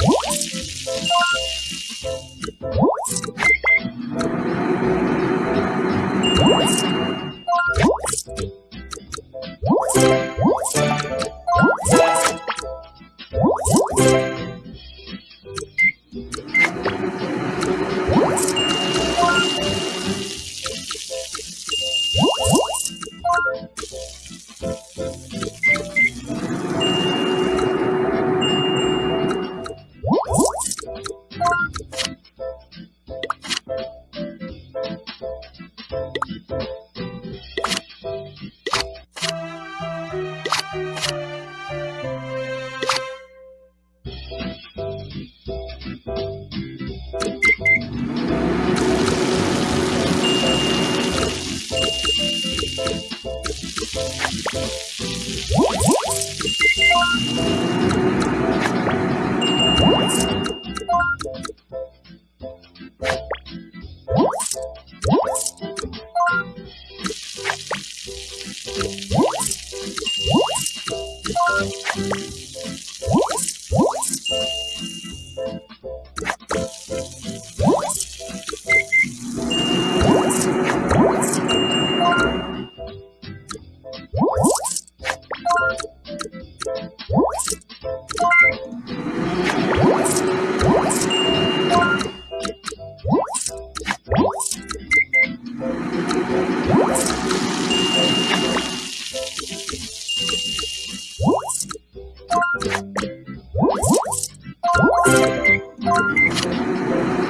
you Thank you. What? Woo!